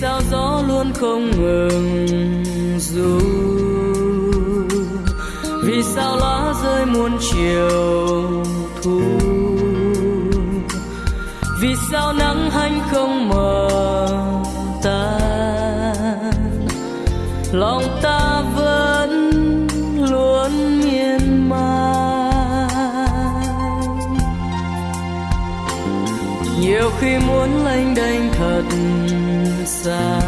sao gió luôn không ngừng dù? Vì sao lá rơi muôn chiều thu? Vì sao nắng hanh không mờ tan? Lòng ta vẫn luôn miên man. Nhiều khi muốn lênh đênh thật xa.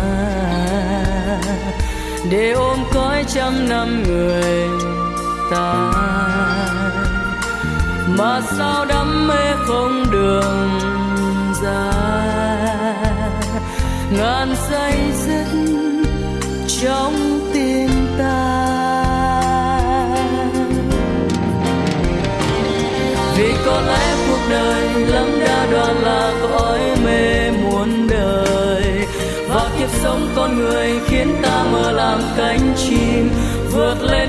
Để ôm cõi trăm năm người ta. Mà sao đắm mê không đường ra ngàn say dứt trong tim ta. Vì có lẽ cuộc đời lắm sống con người khiến ta mơ làm cánh chim vượt lên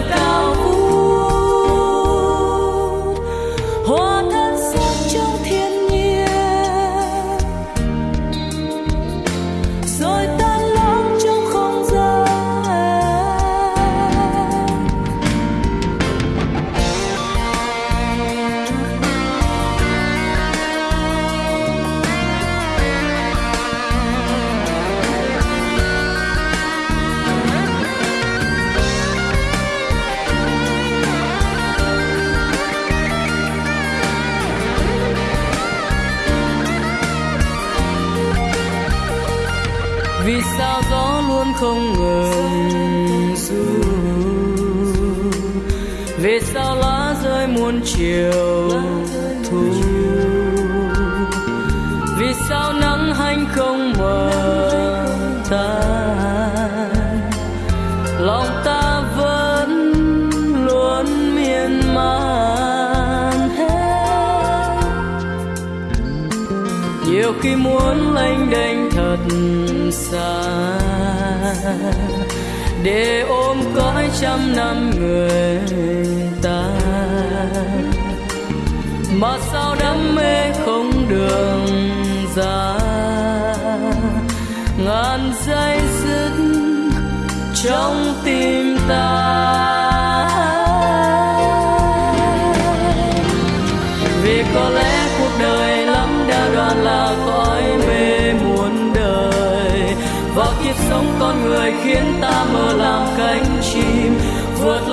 gió không ngừng. Dù vì sao lá rơi muôn chiều thu. Vì sao nắng hanh không mờ tan nhiều khi muốn lênh đênh thật xa. Để ôm cõi trăm năm người ta. Mà sao đam mê không đường ra? Ngàn dây dứt trong tim ta. Vì có lẽ cuộc đời đoạn là cõi mê muôn đời. Và kiếp sống con người khiến ta mơ làm cánh chim, vượt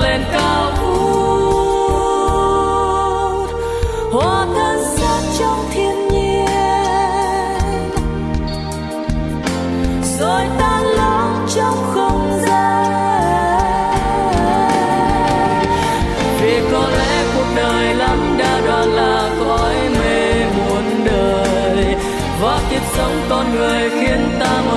sống con người khiến ta